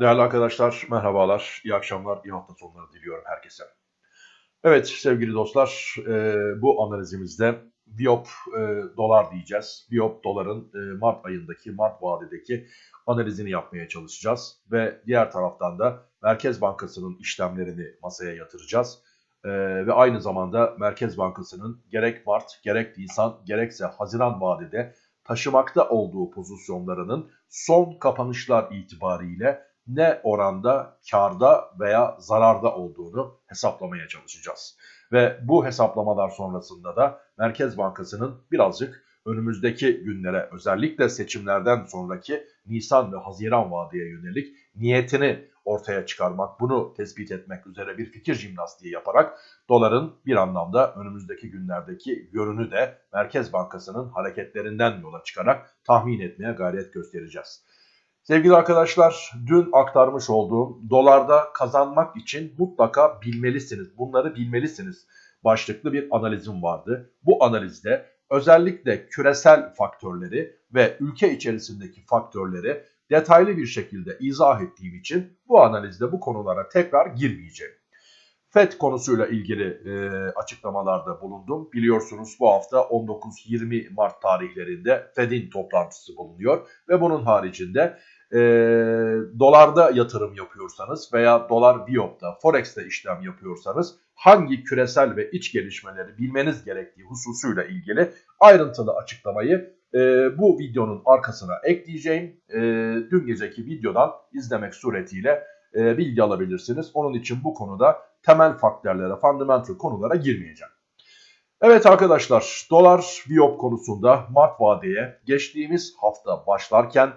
Değerli arkadaşlar, merhabalar, iyi akşamlar, iyi hafta sonları diliyorum herkese. Evet sevgili dostlar, e, bu analizimizde Biop e, dolar diyeceğiz. Biop doların e, Mart ayındaki, Mart vadedeki analizini yapmaya çalışacağız. Ve diğer taraftan da Merkez Bankası'nın işlemlerini masaya yatıracağız. Ve aynı zamanda Merkez Bankası'nın gerek Mart, gerek Nisan, gerekse Haziran vadede taşımakta olduğu pozisyonlarının son kapanışlar itibariyle ne oranda karda veya zararda olduğunu hesaplamaya çalışacağız. Ve bu hesaplamalar sonrasında da Merkez Bankası'nın birazcık önümüzdeki günlere özellikle seçimlerden sonraki Nisan ve Haziran vadeye yönelik niyetini ortaya çıkarmak, bunu tespit etmek üzere bir fikir jimnastiği yaparak doların bir anlamda önümüzdeki günlerdeki yönünü de Merkez Bankası'nın hareketlerinden yola çıkarak tahmin etmeye gayret göstereceğiz. Sevgili arkadaşlar dün aktarmış olduğum dolarda kazanmak için mutlaka bilmelisiniz. Bunları bilmelisiniz başlıklı bir analizim vardı. Bu analizde özellikle küresel faktörleri ve ülke içerisindeki faktörleri detaylı bir şekilde izah ettiğim için bu analizde bu konulara tekrar girmeyeceğim. FED konusuyla ilgili e, açıklamalarda bulundum. Biliyorsunuz bu hafta 19-20 Mart tarihlerinde FED'in toplantısı bulunuyor ve bunun haricinde e, dolarda yatırım yapıyorsanız veya dolar biyopta, forex'te işlem yapıyorsanız hangi küresel ve iç gelişmeleri bilmeniz gerektiği hususuyla ilgili ayrıntılı açıklamayı e, bu videonun arkasına ekleyeceğim. E, dün geceki videodan izlemek suretiyle e, bilgi alabilirsiniz. Onun için bu konuda temel faktörlere, fundamental konulara girmeyeceğim. Evet arkadaşlar dolar biyop konusunda Mart vadeye geçtiğimiz hafta başlarken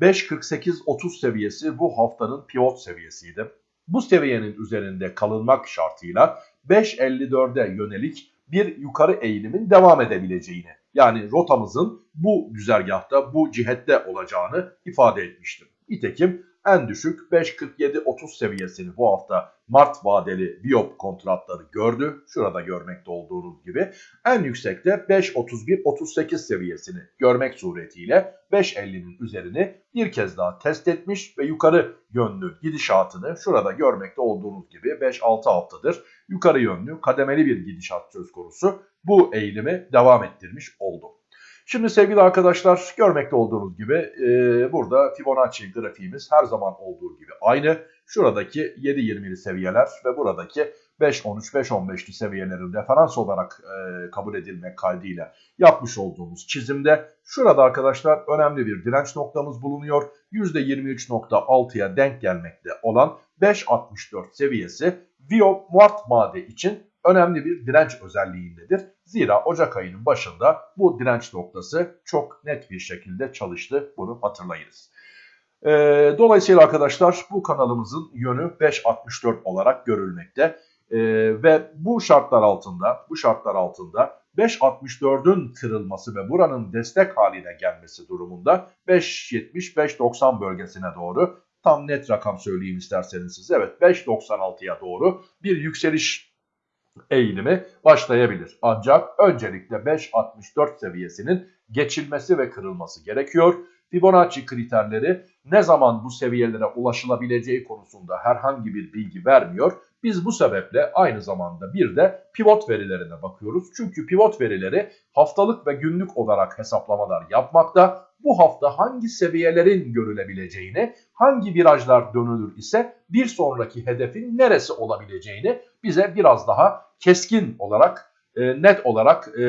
5.48.30 seviyesi bu haftanın pivot seviyesiydi. Bu seviyenin üzerinde kalınmak şartıyla 5.54'e yönelik bir yukarı eğilimin devam edebileceğini yani rotamızın bu güzergahta bu cihette olacağını ifade etmiştim. Nitekim en düşük 5.47.30 seviyesini bu hafta Mart vadeli Biop kontratları gördü. Şurada görmekte olduğunuz gibi. En yüksekte 5.31.38 seviyesini görmek suretiyle 5.50'nin üzerini bir kez daha test etmiş ve yukarı yönlü gidişatını şurada görmekte olduğunuz gibi 5-6 haftadır yukarı yönlü kademeli bir gidişat söz konusu. Bu eğilimi devam ettirmiş oldu. Şimdi sevgili arkadaşlar görmekte olduğunuz gibi e, burada Fibonacci grafiğimiz her zaman olduğu gibi aynı. Şuradaki 7.20'li seviyeler ve buradaki 5.13-5.15'li seviyelerin referans olarak e, kabul edilmek kaydıyla yapmış olduğumuz çizimde şurada arkadaşlar önemli bir direnç noktamız bulunuyor. %23.6'ya denk gelmekte olan 5.64 seviyesi Vio Mart Made için önemli bir direnç özelliğindedir. Zira Ocak ayının başında bu direnç noktası çok net bir şekilde çalıştı. Bunu hatırlayınız. E, dolayısıyla arkadaşlar bu kanalımızın yönü 5.64 olarak görülmekte. E, ve bu şartlar altında bu şartlar altında 5.64'ün kırılması ve buranın destek haline gelmesi durumunda 5.70-5.90 bölgesine doğru tam net rakam söyleyeyim isterseniz size. Evet 5.96'ya doğru bir yükseliş eğilimi başlayabilir. Ancak öncelikle 5.64 seviyesinin geçilmesi ve kırılması gerekiyor. Fibonacci kriterleri ne zaman bu seviyelere ulaşılabileceği konusunda herhangi bir bilgi vermiyor. Biz bu sebeple aynı zamanda bir de pivot verilerine bakıyoruz. Çünkü pivot verileri haftalık ve günlük olarak hesaplamalar yapmakta. Bu hafta hangi seviyelerin görülebileceğini, hangi virajlar dönülür ise bir sonraki hedefin neresi olabileceğini bize biraz daha keskin olarak e, net olarak e,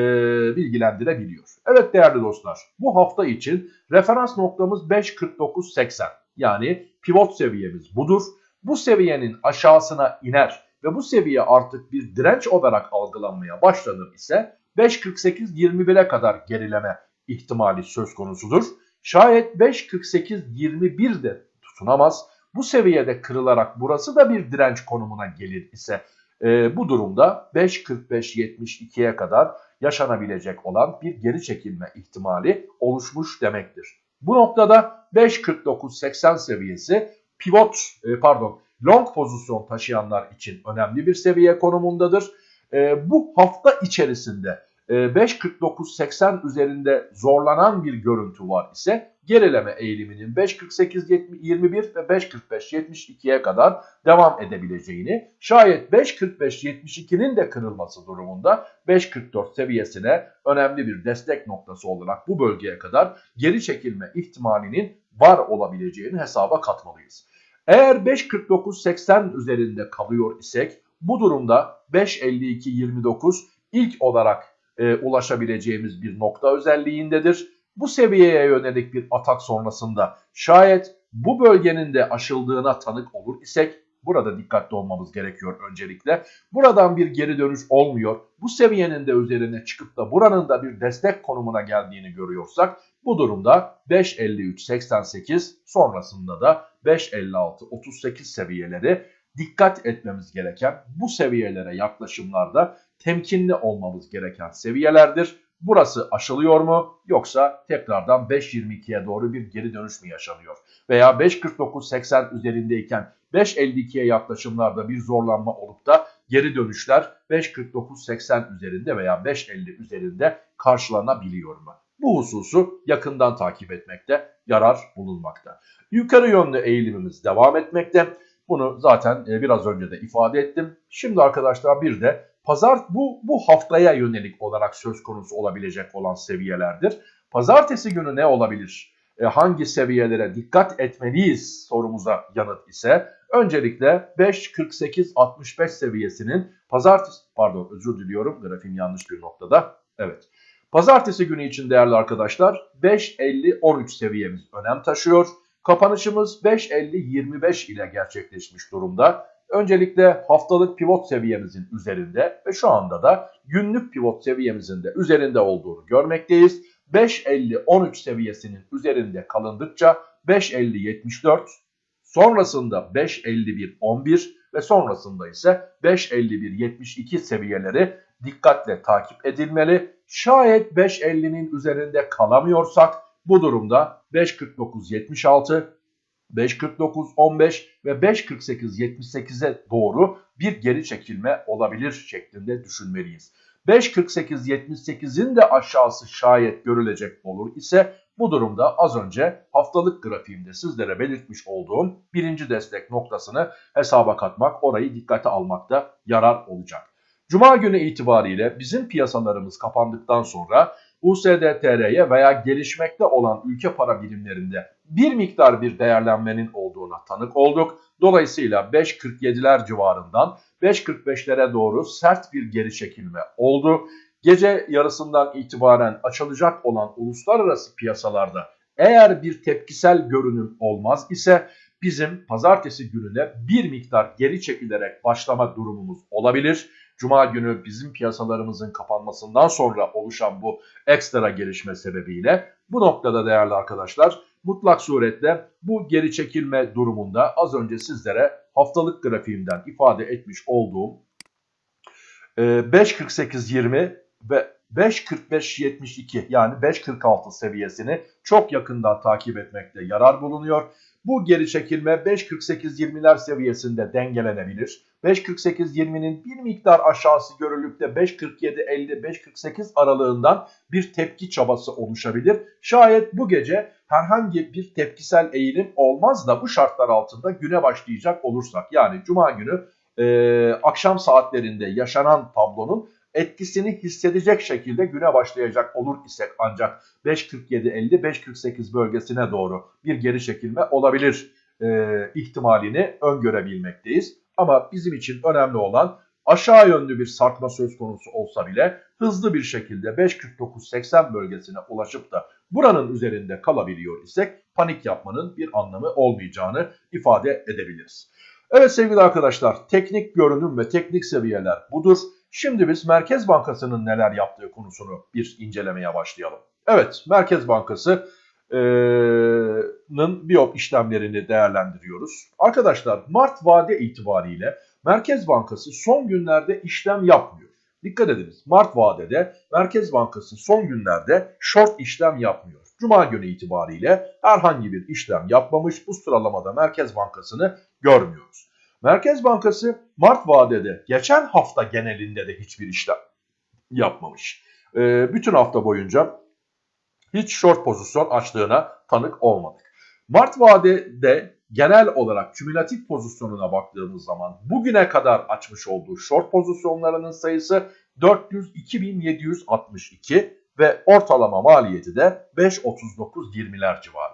bilgilendirebiliyor. Evet değerli dostlar bu hafta için referans noktamız 5.49.80 yani pivot seviyemiz budur. Bu seviyenin aşağısına iner ve bu seviye artık bir direnç olarak algılanmaya başlanır ise 5.48.21'e kadar gerileme ihtimali söz konusudur. Şayet 5.48.21 de tutunamaz. Bu seviyede kırılarak burası da bir direnç konumuna gelir ise e, bu durumda 5.45-72'ye kadar yaşanabilecek olan bir geri çekilme ihtimali oluşmuş demektir. Bu noktada 5.49-80 seviyesi pivot e, pardon long pozisyon taşıyanlar için önemli bir seviye konumundadır. E, bu hafta içerisinde 5.49.80 üzerinde zorlanan bir görüntü var ise gerileme eğiliminin 5.48.21 ve 5.45.72'ye kadar devam edebileceğini, şayet 5.45.72'nin de kırılması durumunda 5.44 seviyesine önemli bir destek noktası olarak bu bölgeye kadar geri çekilme ihtimalinin var olabileceğini hesaba katmalıyız. Eğer 5.49.80 üzerinde kalıyor isek bu durumda 5.52.29 ilk olarak e, ulaşabileceğimiz bir nokta özelliğindedir. Bu seviyeye yönelik bir atak sonrasında şayet bu bölgenin de aşıldığına tanık olur isek burada dikkatli olmamız gerekiyor öncelikle. Buradan bir geri dönüş olmuyor. Bu seviyenin de üzerine çıkıp da buranın da bir destek konumuna geldiğini görüyorsak bu durumda 5.53.88 sonrasında da 5.56.38 seviyeleri dikkat etmemiz gereken bu seviyelere yaklaşımlarda temkinli olmamız gereken seviyelerdir. Burası aşılıyor mu yoksa tekrardan 5.22'ye doğru bir geri dönüş mü yaşanıyor? Veya 5.49.80 üzerindeyken 5.52'ye yaklaşımlarda bir zorlanma olup da geri dönüşler 5.49.80 üzerinde veya 5.50 üzerinde karşılanabiliyor mu? Bu hususu yakından takip etmekte yarar bulunmakta. Yukarı yönlü eğilimimiz devam etmekte. Bunu zaten e, biraz önce de ifade ettim. Şimdi arkadaşlar bir de pazar bu, bu haftaya yönelik olarak söz konusu olabilecek olan seviyelerdir. Pazartesi günü ne olabilir? E, hangi seviyelere dikkat etmeliyiz sorumuza yanıt ise öncelikle 5.48.65 seviyesinin pazartesi pardon özür diliyorum grafiğim yanlış bir noktada. Evet. Pazartesi günü için değerli arkadaşlar 5.50-13 seviyemiz önem taşıyor. Kapanışımız 5.50-25 ile gerçekleşmiş durumda. Öncelikle haftalık pivot seviyemizin üzerinde ve şu anda da günlük pivot seviyemizin de üzerinde olduğunu görmekteyiz. 5.50-13 seviyesinin üzerinde kalındıkça 5.50-74, sonrasında 5.51-11 ve sonrasında ise 5.51-72 seviyeleri dikkatle takip edilmeli. Şayet 5.50'nin üzerinde kalamıyorsak bu durumda 5.49.76, 5.49.15 ve 5.48.78'e doğru bir geri çekilme olabilir şeklinde düşünmeliyiz. 5.48.78'in de aşağısı şayet görülecek olur ise bu durumda az önce haftalık grafiğimde sizlere belirtmiş olduğum birinci destek noktasını hesaba katmak, orayı dikkate almakta yarar olacak. Cuma günü itibariyle bizim piyasalarımız kapandıktan sonra USDTR'ye veya gelişmekte olan ülke para birimlerinde bir miktar bir değerlenmenin olduğuna tanık olduk. Dolayısıyla 5.47'ler civarından 5.45'lere doğru sert bir geri çekilme oldu. Gece yarısından itibaren açılacak olan uluslararası piyasalarda eğer bir tepkisel görünüm olmaz ise bizim pazartesi gününe bir miktar geri çekilerek başlama durumumuz olabilir. Cuma günü bizim piyasalarımızın kapanmasından sonra oluşan bu ekstra gelişme sebebiyle bu noktada değerli arkadaşlar mutlak suretle bu geri çekilme durumunda az önce sizlere haftalık grafiğimden ifade etmiş olduğum 5.48.20 ve 5.45.72 yani 5.46 seviyesini çok yakından takip etmekte yarar bulunuyor. Bu geri çekilme 5.48-20'ler seviyesinde dengelenebilir. 5.48-20'nin bir miktar aşağısı görülüp de 5.47-50-5.48 aralığından bir tepki çabası oluşabilir. Şayet bu gece herhangi bir tepkisel eğilim olmaz da bu şartlar altında güne başlayacak olursak yani cuma günü e, akşam saatlerinde yaşanan tablonun etkisini hissedecek şekilde güne başlayacak olur isek ancak 5.47-50-5.48 bölgesine doğru bir geri çekilme olabilir e, ihtimalini öngörebilmekteyiz. Ama bizim için önemli olan aşağı yönlü bir sarkma söz konusu olsa bile hızlı bir şekilde 5.49-80 bölgesine ulaşıp da buranın üzerinde kalabiliyor isek panik yapmanın bir anlamı olmayacağını ifade edebiliriz. Evet sevgili arkadaşlar teknik görünüm ve teknik seviyeler budur. Şimdi biz Merkez Bankası'nın neler yaptığı konusunu bir incelemeye başlayalım. Evet Merkez Bankası'nın biyop işlemlerini değerlendiriyoruz. Arkadaşlar Mart vade itibariyle Merkez Bankası son günlerde işlem yapmıyor. Dikkat ediniz Mart vadede Merkez Bankası son günlerde short işlem yapmıyor. Cuma günü itibariyle herhangi bir işlem yapmamış bu sıralamada Merkez Bankası'nı görmüyoruz. Merkez Bankası Mart vadede geçen hafta genelinde de hiçbir işlem yapmamış. e, bütün hafta boyunca hiç short pozisyon açtığına tanık olmadık. Mart vadede genel olarak kümülatif pozisyonuna baktığımız zaman bugüne kadar açmış olduğu short pozisyonlarının sayısı 402.762 ve ortalama maliyeti de 5.39.20'ler civarında.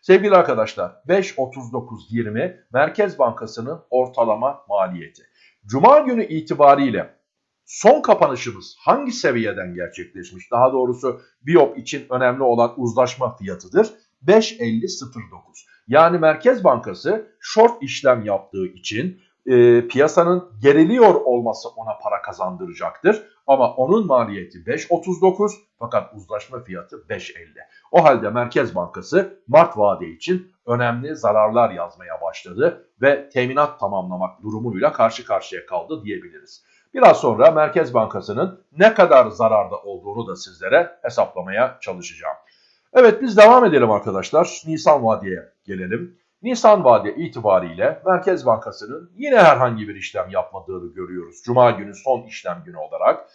Sevgili arkadaşlar 5.39.20 Merkez Bankası'nın ortalama maliyeti. Cuma günü itibariyle son kapanışımız hangi seviyeden gerçekleşmiş? Daha doğrusu Biop için önemli olan uzlaşma fiyatıdır. 5.50.09. Yani Merkez Bankası short işlem yaptığı için e, piyasanın geriliyor olması ona para kazandıracaktır. Ama onun maliyeti 5.39 fakat uzlaşma fiyatı 5.50. O halde Merkez Bankası Mart vade için önemli zararlar yazmaya başladı ve teminat tamamlamak durumuyla karşı karşıya kaldı diyebiliriz. Biraz sonra Merkez Bankası'nın ne kadar zararda olduğunu da sizlere hesaplamaya çalışacağım. Evet biz devam edelim arkadaşlar. Nisan vadeye gelelim. Nisan vade itibariyle Merkez Bankası'nın yine herhangi bir işlem yapmadığını görüyoruz. Cuma günü son işlem günü olarak.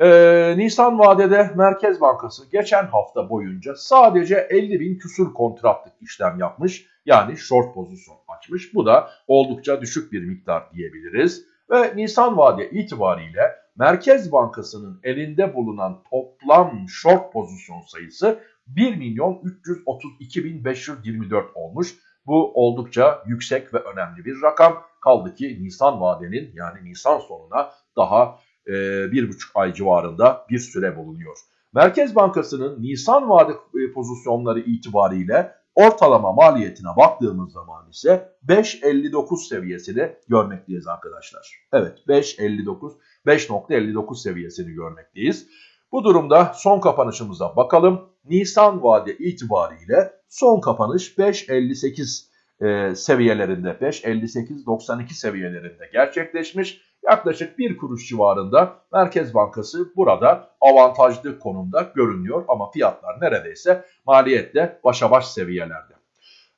Ee, Nisan vadede Merkez Bankası geçen hafta boyunca sadece 50 bin küsur kontratlık işlem yapmış. Yani short pozisyon açmış. Bu da oldukça düşük bir miktar diyebiliriz. Ve Nisan vade itibariyle Merkez Bankası'nın elinde bulunan toplam short pozisyon sayısı 1 milyon 332 bin 524 olmuş. Bu oldukça yüksek ve önemli bir rakam. Kaldı ki Nisan vadenin yani Nisan sonuna daha e, bir buçuk ay civarında bir süre bulunuyor. Merkez Bankası'nın Nisan vade e, pozisyonları itibariyle ortalama maliyetine baktığımız zaman ise 5.59 seviyesini görmekteyiz arkadaşlar. Evet 5.59 5.59 seviyesini görmekteyiz. Bu durumda son kapanışımıza bakalım. Nisan vade itibariyle son kapanış 5.58 e, seviyelerinde 5.58-92 seviyelerinde gerçekleşmiş. Yaklaşık bir kuruş civarında Merkez Bankası burada avantajlı konumda görünüyor ama fiyatlar neredeyse maliyetle başa baş seviyelerde.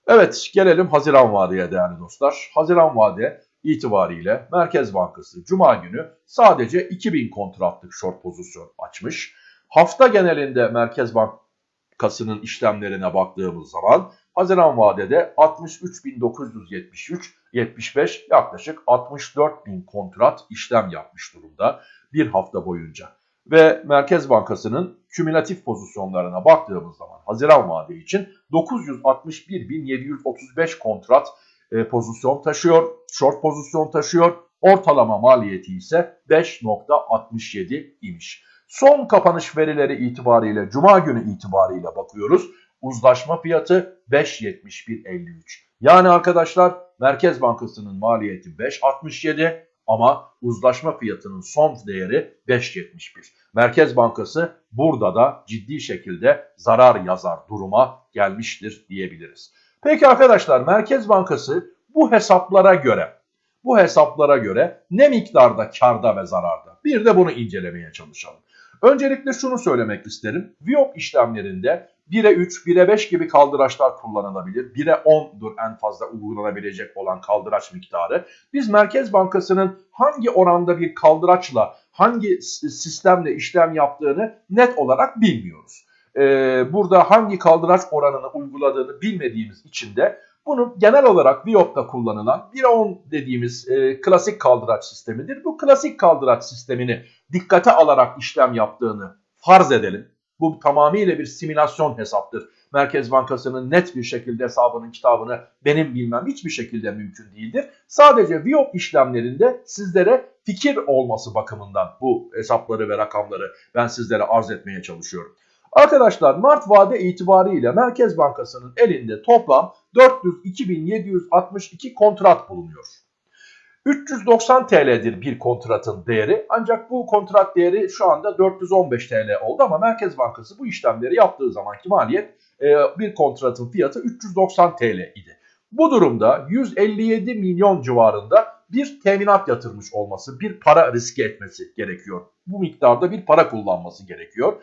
Evet gelelim Haziran vadeye değerli dostlar. Haziran vade itibariyle Merkez Bankası Cuma günü sadece 2000 kontratlık short pozisyon açmış. Hafta genelinde Merkez Bankası'nın işlemlerine baktığımız zaman Haziran vadede 63.973 75 yaklaşık 64.000 kontrat işlem yapmış durumda bir hafta boyunca. Ve Merkez Bankası'nın kümülatif pozisyonlarına baktığımız zaman Haziran vade için 961.735 kontrat e, pozisyon taşıyor, short pozisyon taşıyor. Ortalama maliyeti ise 5.67 imiş. Son kapanış verileri itibariyle Cuma günü itibariyle bakıyoruz. Uzlaşma fiyatı 5.71.53. Yani arkadaşlar Merkez Bankası'nın maliyeti 5.67 ama uzlaşma fiyatının son değeri 5.71. Merkez Bankası burada da ciddi şekilde zarar yazar duruma gelmiştir diyebiliriz. Peki arkadaşlar Merkez Bankası bu hesaplara göre bu hesaplara göre ne miktarda karda ve zararda? Bir de bunu incelemeye çalışalım. Öncelikle şunu söylemek isterim. Viyop işlemlerinde 1'e 3, 1'e 5 gibi kaldıraçlar kullanılabilir. 1'e 10'dur en fazla uygulanabilecek olan kaldıraç miktarı. Biz Merkez Bankası'nın hangi oranda bir kaldıraçla, hangi sistemle işlem yaptığını net olarak bilmiyoruz. Ee, burada hangi kaldıraç oranını uyguladığını bilmediğimiz için de bunu genel olarak Viyop'ta kullanılan 1'e 10 dediğimiz e, klasik kaldıraç sistemidir. Bu klasik kaldıraç sistemini dikkate alarak işlem yaptığını farz edelim. Bu tamamıyla bir simülasyon hesaptır. Merkez Bankası'nın net bir şekilde hesabının kitabını benim bilmem hiçbir şekilde mümkün değildir. Sadece Viyop işlemlerinde sizlere fikir olması bakımından bu hesapları ve rakamları ben sizlere arz etmeye çalışıyorum. Arkadaşlar Mart vade itibariyle Merkez Bankası'nın elinde toplam 402.762 kontrat bulunuyor. 390 TL'dir bir kontratın değeri ancak bu kontrat değeri şu anda 415 TL oldu ama Merkez Bankası bu işlemleri yaptığı zamanki maliyet e, bir kontratın fiyatı 390 TL idi. Bu durumda 157 milyon civarında bir teminat yatırmış olması, bir para riske etmesi gerekiyor. Bu miktarda bir para kullanması gerekiyor.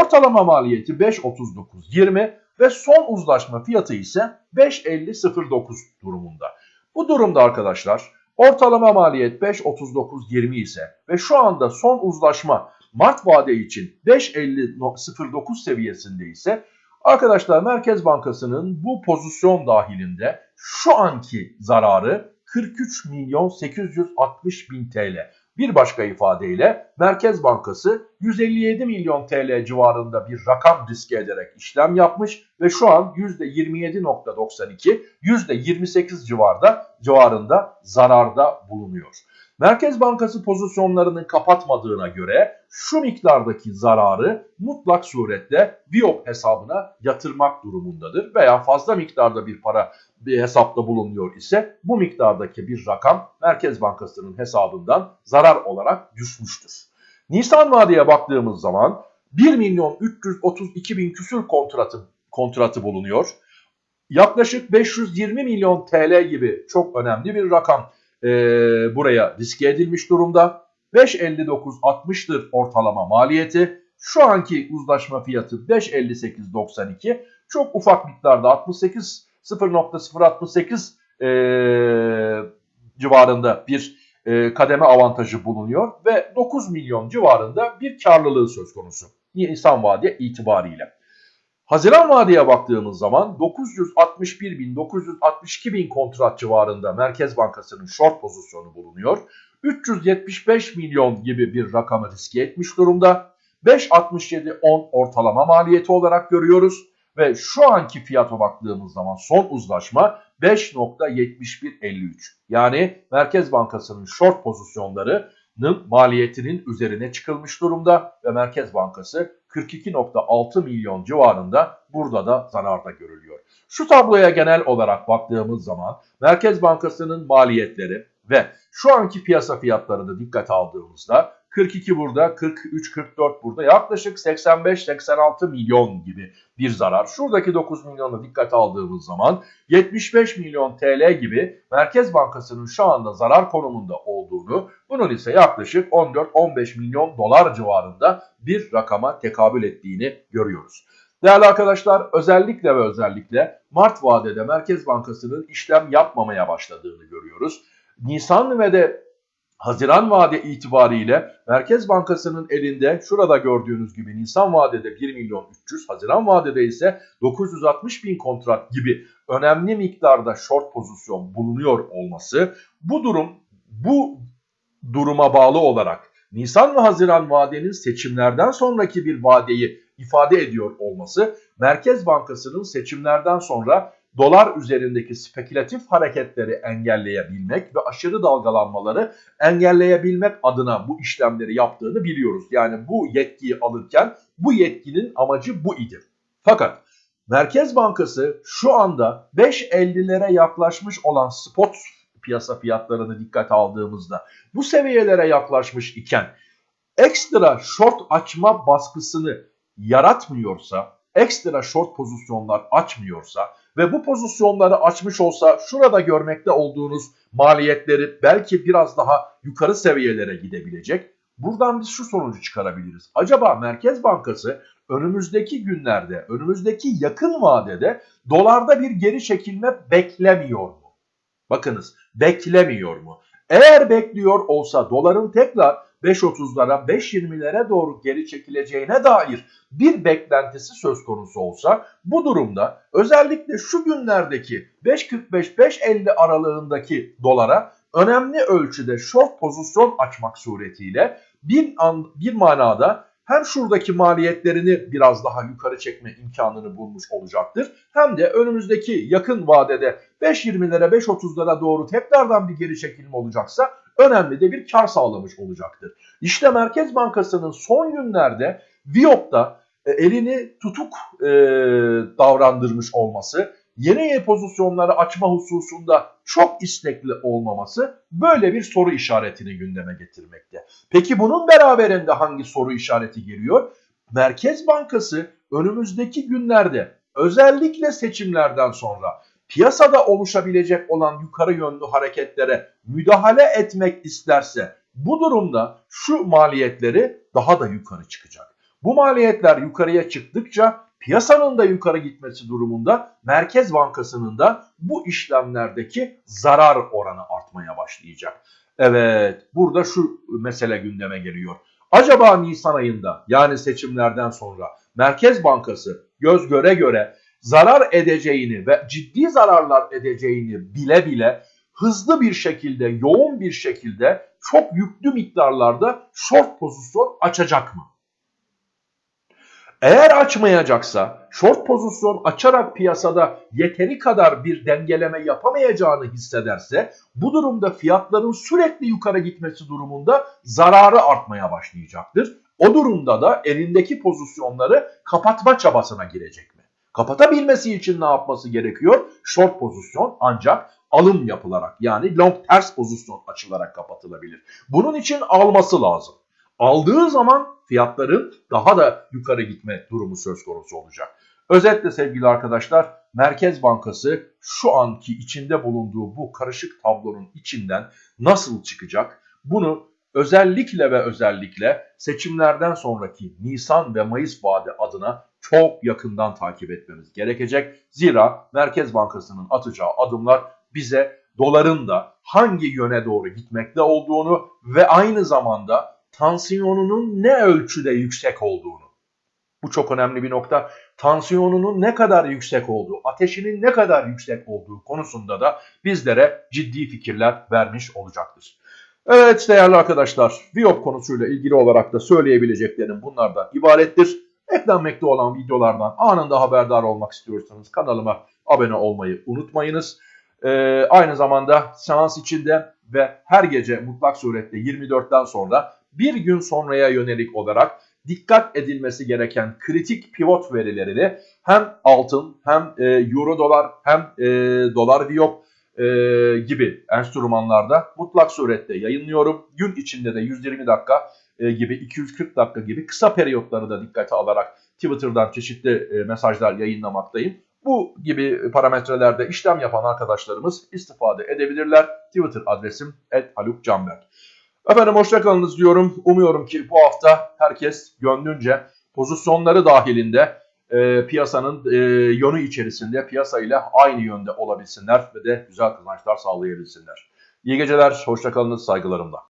Ortalama maliyeti 5.39.20 ve son uzlaşma fiyatı ise 5.50.09 durumunda. Bu durumda arkadaşlar ortalama maliyet 5.39.20 ise ve şu anda son uzlaşma Mart vade için 5.50.09 seviyesinde ise arkadaşlar Merkez Bankası'nın bu pozisyon dahilinde şu anki zararı 43 milyon 860 bin TL. Bir başka ifadeyle Merkez Bankası 157 milyon TL civarında bir rakam riske ederek işlem yapmış ve şu an %27.92, %28 civarda civarında zararda bulunuyor. Merkez Bankası pozisyonlarını kapatmadığına göre şu miktardaki zararı mutlak surette Biop hesabına yatırmak durumundadır veya fazla miktarda bir para bir hesapta bulunuyor ise bu miktardaki bir rakam Merkez Bankası'nın hesabından zarar olarak düşmüştür. Nisan vadeye baktığımız zaman 1 milyon 332 bin küsür kontratı, kontratı bulunuyor. Yaklaşık 520 milyon TL gibi çok önemli bir rakam e, buraya riske edilmiş durumda. 5.59.60'tır ortalama maliyeti. Şu anki uzlaşma fiyatı 5.58.92. Çok ufak miktarda 68 0.068 e, civarında bir e, kademe avantajı bulunuyor ve 9 milyon civarında bir karlılığı söz konusu. Nisan vade itibariyle. Haziran vadeye baktığımız zaman 961 bin 962 bin kontrat civarında Merkez Bankası'nın short pozisyonu bulunuyor. 375 milyon gibi bir rakamı riske etmiş durumda. 5.67-10 ortalama maliyeti olarak görüyoruz. Ve şu anki fiyata baktığımız zaman son uzlaşma 5.7153. Yani Merkez Bankası'nın short pozisyonlarının maliyetinin üzerine çıkılmış durumda ve Merkez Bankası 42.6 milyon civarında burada da zararda görülüyor. Şu tabloya genel olarak baktığımız zaman Merkez Bankası'nın maliyetleri ve şu anki piyasa fiyatlarını dikkate aldığımızda 42 burada, 43, 44 burada. Yaklaşık 85-86 milyon gibi bir zarar. Şuradaki 9 milyonu dikkate aldığımız zaman 75 milyon TL gibi Merkez Bankası'nın şu anda zarar konumunda olduğunu, bunun ise yaklaşık 14-15 milyon dolar civarında bir rakama tekabül ettiğini görüyoruz. Değerli arkadaşlar özellikle ve özellikle Mart vadede Merkez Bankası'nın işlem yapmamaya başladığını görüyoruz. Nisan ve de Haziran vade itibariyle Merkez Bankası'nın elinde şurada gördüğünüz gibi Nisan vadede 1 milyon 300, Haziran vadede ise 960 bin kontrat gibi önemli miktarda short pozisyon bulunuyor olması bu durum bu duruma bağlı olarak Nisan ve Haziran vadenin seçimlerden sonraki bir vadeyi ifade ediyor olması Merkez Bankası'nın seçimlerden sonra dolar üzerindeki spekülatif hareketleri engelleyebilmek ve aşırı dalgalanmaları engelleyebilmek adına bu işlemleri yaptığını biliyoruz. Yani bu yetkiyi alırken bu yetkinin amacı bu idi. Fakat Merkez Bankası şu anda 5.50'lere yaklaşmış olan spot piyasa fiyatlarını dikkate aldığımızda bu seviyelere yaklaşmış iken ekstra short açma baskısını yaratmıyorsa, ekstra short pozisyonlar açmıyorsa ve bu pozisyonları açmış olsa şurada görmekte olduğunuz maliyetleri belki biraz daha yukarı seviyelere gidebilecek. Buradan biz şu sonucu çıkarabiliriz. Acaba Merkez Bankası önümüzdeki günlerde, önümüzdeki yakın vadede dolarda bir geri çekilme beklemiyor mu? Bakınız beklemiyor mu? Eğer bekliyor olsa doların tekrar 5.30'lara 5.20'lere doğru geri çekileceğine dair bir beklentisi söz konusu olsa bu durumda özellikle şu günlerdeki 5.45-5.50 aralığındaki dolara önemli ölçüde short pozisyon açmak suretiyle bir, an, bir manada hem şuradaki maliyetlerini biraz daha yukarı çekme imkanını bulmuş olacaktır. Hem de önümüzdeki yakın vadede 5.20'lere 5.30'lara doğru tekrardan bir geri çekilme olacaksa önemli de bir kar sağlamış olacaktır. İşte Merkez Bankası'nın son günlerde Viyop'ta e, elini tutuk e, davrandırmış olması, yeni pozisyonları açma hususunda çok istekli olmaması böyle bir soru işaretini gündeme getirmekte. Peki bunun beraberinde hangi soru işareti geliyor? Merkez Bankası önümüzdeki günlerde özellikle seçimlerden sonra piyasada oluşabilecek olan yukarı yönlü hareketlere müdahale etmek isterse bu durumda şu maliyetleri daha da yukarı çıkacak. Bu maliyetler yukarıya çıktıkça piyasanın da yukarı gitmesi durumunda Merkez Bankası'nın da bu işlemlerdeki zarar oranı artmaya başlayacak. Evet burada şu mesele gündeme geliyor. Acaba Nisan ayında yani seçimlerden sonra Merkez Bankası göz göre göre zarar edeceğini ve ciddi zararlar edeceğini bile bile hızlı bir şekilde, yoğun bir şekilde çok yüklü miktarlarda short pozisyon açacak mı? Eğer açmayacaksa, short pozisyon açarak piyasada yeteri kadar bir dengeleme yapamayacağını hissederse, bu durumda fiyatların sürekli yukarı gitmesi durumunda zararı artmaya başlayacaktır. O durumda da elindeki pozisyonları kapatma çabasına girecek mi? Kapatabilmesi için ne yapması gerekiyor? Short pozisyon ancak alım yapılarak yani long ters pozisyon açılarak kapatılabilir. Bunun için alması lazım. Aldığı zaman fiyatların daha da yukarı gitme durumu söz konusu olacak. Özetle sevgili arkadaşlar Merkez Bankası şu anki içinde bulunduğu bu karışık tablonun içinden nasıl çıkacak? Bunu özellikle ve özellikle seçimlerden sonraki Nisan ve Mayıs vade adına çok yakından takip etmemiz gerekecek. Zira Merkez Bankası'nın atacağı adımlar bize doların da hangi yöne doğru gitmekte olduğunu ve aynı zamanda tansiyonunun ne ölçüde yüksek olduğunu. Bu çok önemli bir nokta. Tansiyonunun ne kadar yüksek olduğu, ateşinin ne kadar yüksek olduğu konusunda da bizlere ciddi fikirler vermiş olacaktır. Evet değerli arkadaşlar, Viyop konusuyla ilgili olarak da söyleyebileceklerim bunlardan ibarettir. Eklenmekte olan videolardan anında haberdar olmak istiyorsanız kanalıma abone olmayı unutmayınız. Ee, aynı zamanda seans içinde ve her gece mutlak surette 24'ten sonra bir gün sonraya yönelik olarak dikkat edilmesi gereken kritik pivot verilerini hem altın hem e, euro dolar hem e, dolar viyop e, gibi enstrümanlarda mutlak surette yayınlıyorum. Gün içinde de 120 dakika gibi 240 dakika gibi kısa periyotları da dikkate alarak Twitter'dan çeşitli e, mesajlar yayınlamaktayım. Bu gibi parametrelerde işlem yapan arkadaşlarımız istifade edebilirler. Twitter adresim @halukcanberk. Efendim hoşçakalınız diyorum. Umuyorum ki bu hafta herkes gönlünce pozisyonları dahilinde e, piyasanın e, yönü içerisinde piyasayla aynı yönde olabilsinler ve de güzel kazançlar sağlayabilsinler. İyi geceler, hoşçakalınız saygılarımla.